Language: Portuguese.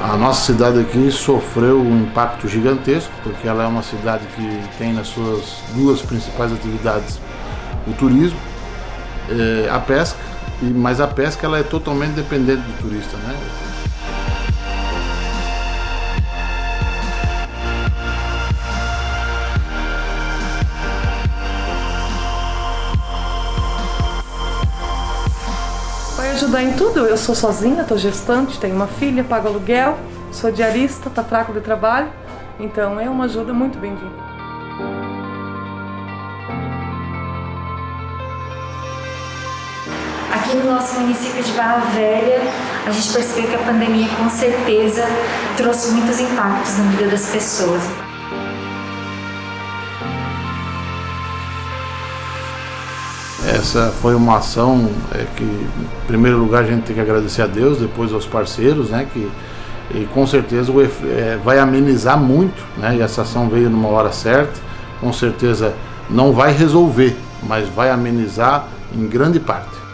A nossa cidade aqui sofreu um impacto gigantesco, porque ela é uma cidade que tem nas suas duas principais atividades o turismo, eh, a pesca, mas a pesca ela é totalmente dependente do turista. Né? Vai ajudar em tudo. Eu sou sozinha, estou gestante, tenho uma filha, pago aluguel, sou diarista, está fraco de trabalho. Então é uma ajuda muito bem-vinda. Aqui no nosso município de Barra Velha, a gente percebeu que a pandemia com certeza trouxe muitos impactos na vida das pessoas. Essa foi uma ação é, que, em primeiro lugar, a gente tem que agradecer a Deus, depois aos parceiros, né, que e com certeza é, vai amenizar muito, né, e essa ação veio numa hora certa, com certeza não vai resolver, mas vai amenizar em grande parte.